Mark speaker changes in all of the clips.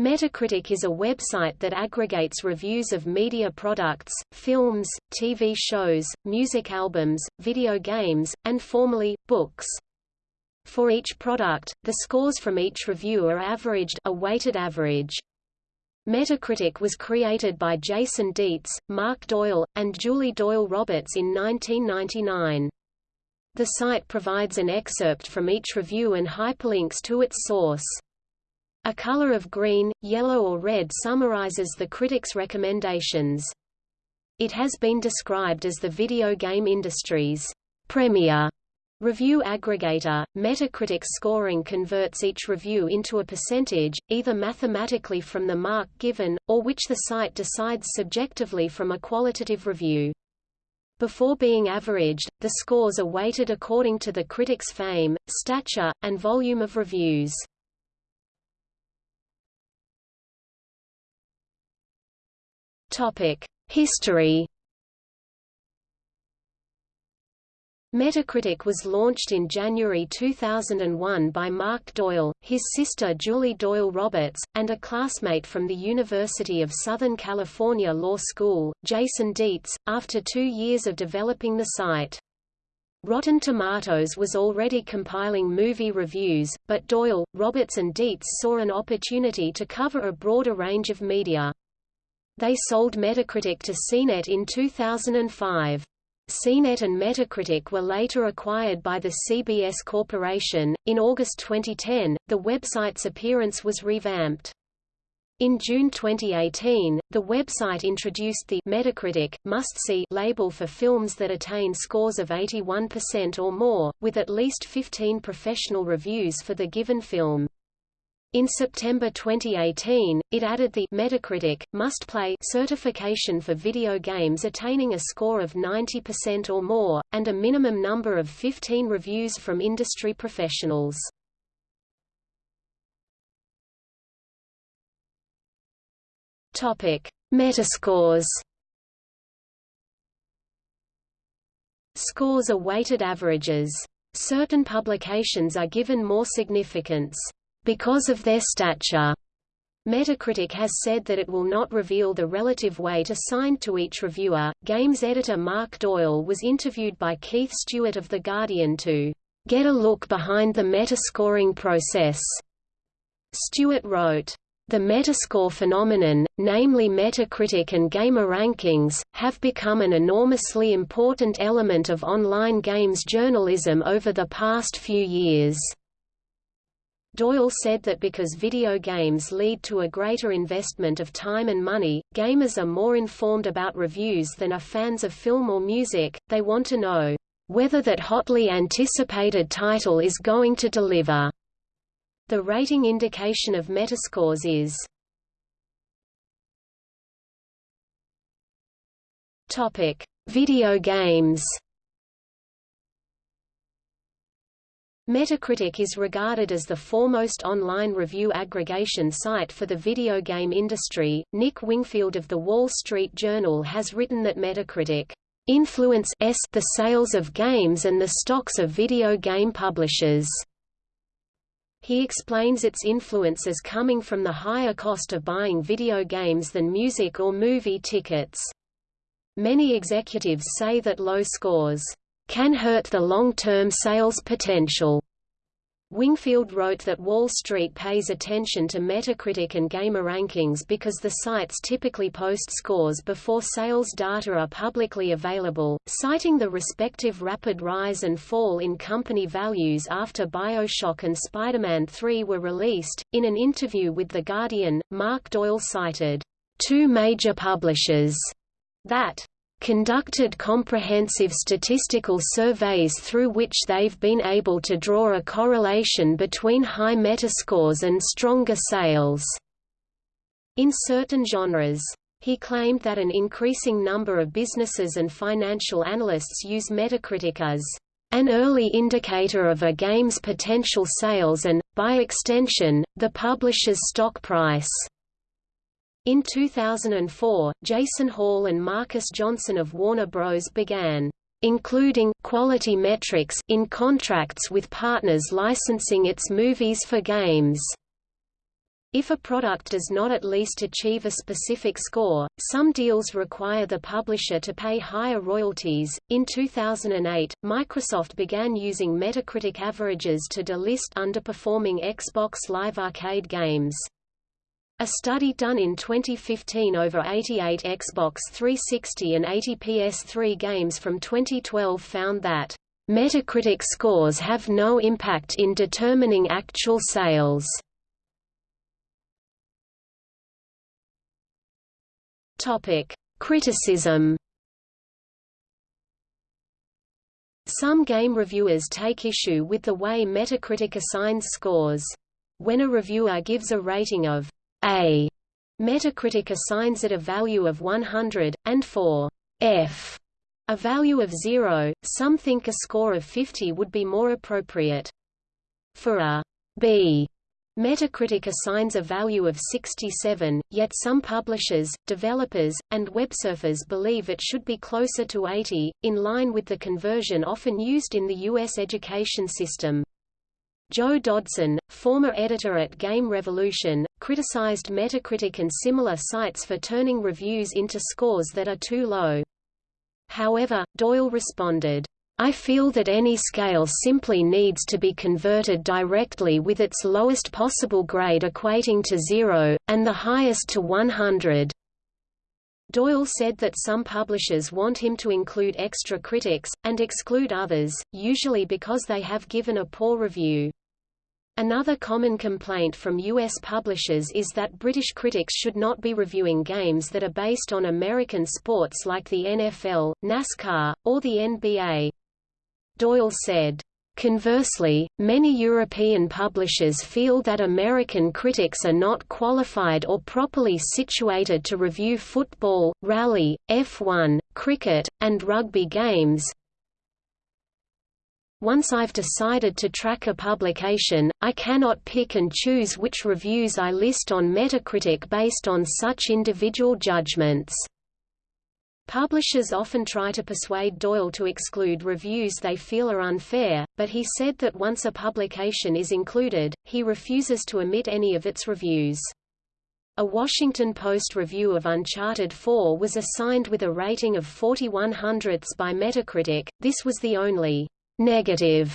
Speaker 1: Metacritic is a website that aggregates reviews of media products, films, TV shows, music albums, video games, and formerly, books. For each product, the scores from each review are averaged a weighted average. Metacritic was created by Jason Dietz, Mark Doyle, and Julie Doyle Roberts in 1999. The site provides an excerpt from each review and hyperlinks to its source. A color of green, yellow or red summarizes the critic's recommendations. It has been described as the video game industry's premier review aggregator. Metacritic scoring converts each review into a percentage, either mathematically from the mark given, or which the site decides subjectively from a qualitative review. Before being averaged, the scores are weighted according to the critic's fame, stature, and volume of reviews. History. Metacritic was launched in January 2001 by Mark Doyle, his sister Julie Doyle Roberts, and a classmate from the University of Southern California Law School, Jason Dietz, after two years of developing the site. Rotten Tomatoes was already compiling movie reviews, but Doyle, Roberts and Dietz saw an opportunity to cover a broader range of media. They sold Metacritic to CNET in 2005. CNET and Metacritic were later acquired by the CBS Corporation. In August 2010, the website's appearance was revamped. In June 2018, the website introduced the Metacritic must-see label for films that attain scores of 81% or more, with at least 15 professional reviews for the given film. In September 2018, it added the Metacritic Must Play certification for video games attaining a score of 90% or more, and a minimum number of 15 reviews from industry professionals. Topic: Metascores. Scores are weighted averages. Certain publications are given more significance because of their stature. Metacritic has said that it will not reveal the relative weight assigned to each reviewer. Games editor Mark Doyle was interviewed by Keith Stewart of The Guardian to get a look behind the metascoring process. Stewart wrote, the Metascore phenomenon, namely Metacritic and GameRankings, have become an enormously important element of online games journalism over the past few years. Doyle said that because video games lead to a greater investment of time and money, gamers are more informed about reviews than are fans of film or music, they want to know whether that hotly anticipated title is going to deliver. The rating indication of Metascores is Video games. Metacritic is regarded as the foremost online review aggregation site for the video game industry. Nick Wingfield of The Wall Street Journal has written that Metacritic influences the sales of games and the stocks of video game publishers. He explains its influence as coming from the higher cost of buying video games than music or movie tickets. Many executives say that low scores can hurt the long-term sales potential. Wingfield wrote that Wall Street pays attention to Metacritic and GameRankings because the sites typically post scores before sales data are publicly available, citing the respective rapid rise and fall in company values after BioShock and Spider-Man 3 were released. In an interview with The Guardian, Mark Doyle cited two major publishers that conducted comprehensive statistical surveys through which they've been able to draw a correlation between high metascores and stronger sales. In certain genres, he claimed that an increasing number of businesses and financial analysts use Metacritic as an early indicator of a game's potential sales and, by extension, the publisher's stock price. In 2004, Jason Hall and Marcus Johnson of Warner Bros. began including quality metrics in contracts with partners licensing its movies for games. If a product does not at least achieve a specific score, some deals require the publisher to pay higher royalties. In 2008, Microsoft began using Metacritic averages to delist underperforming Xbox Live Arcade games. A study done in 2015 over 88 Xbox 360 and 80 PS3 games from 2012 found that Metacritic scores have no impact in determining actual sales. Criticism. Some game reviewers take issue with the way Metacritic assigns scores. When a reviewer gives a rating of A, Metacritic assigns it a value of 100, and for F, a value of 0, some think a score of 50 would be more appropriate. For a B, Metacritic assigns a value of 67, yet some publishers, developers, and websurfers believe it should be closer to 80, in line with the conversion often used in the U.S. education system. Joe Dodson, former editor at Game Revolution, criticized Metacritic and similar sites for turning reviews into scores that are too low. However, Doyle responded, I feel that any scale simply needs to be converted directly with its lowest possible grade equating to zero, and the highest to 100. Doyle said that some publishers want him to include extra critics, and exclude others, usually because they have given a poor review. Another common complaint from U.S. publishers is that British critics should not be reviewing games that are based on American sports like the NFL, NASCAR, or the NBA. Doyle said, Conversely, many European publishers feel that American critics are not qualified or properly situated to review football, rally, F1, cricket, and rugby games. Once I've decided to track a publication, I cannot pick and choose which reviews I list on Metacritic based on such individual judgments. Publishers often try to persuade Doyle to exclude reviews they feel are unfair, but he said that once a publication is included, he refuses to omit any of its reviews. A Washington Post review of Uncharted 4 was assigned with a rating of 41 hundredths by Metacritic, this was the only negative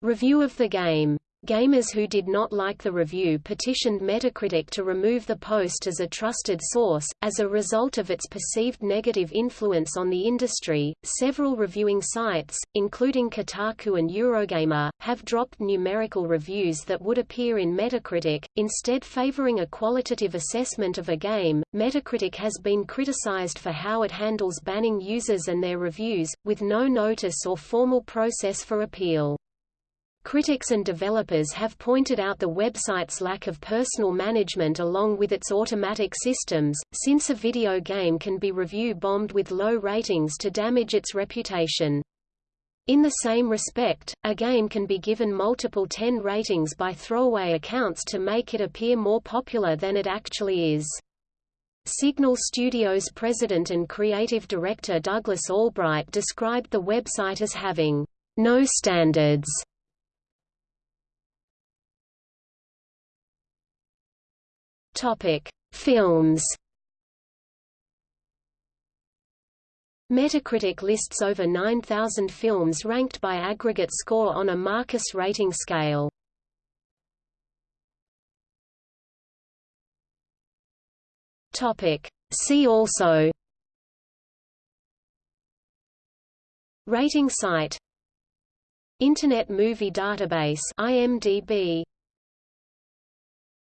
Speaker 1: review of the game. Gamers who did not like the review petitioned Metacritic to remove the post as a trusted source. As a result of its perceived negative influence on the industry, several reviewing sites, including Kotaku and Eurogamer, have dropped numerical reviews that would appear in Metacritic, instead favoring a qualitative assessment of a game. Metacritic has been criticized for how it handles banning users and their reviews, with no notice or formal process for appeal. Critics and developers have pointed out the website's lack of personal management along with its automatic systems, since a video game can be review-bombed with low ratings to damage its reputation. In the same respect, a game can be given multiple 10 ratings by throwaway accounts to make it appear more popular than it actually is. Signal Studios president and creative director Douglas Albright described the website as having no standards Topic: Films. Metacritic lists over 9,000 films ranked by aggregate score on a Marcus rating scale. Topic: See also Rating site Internet Movie Database IMDb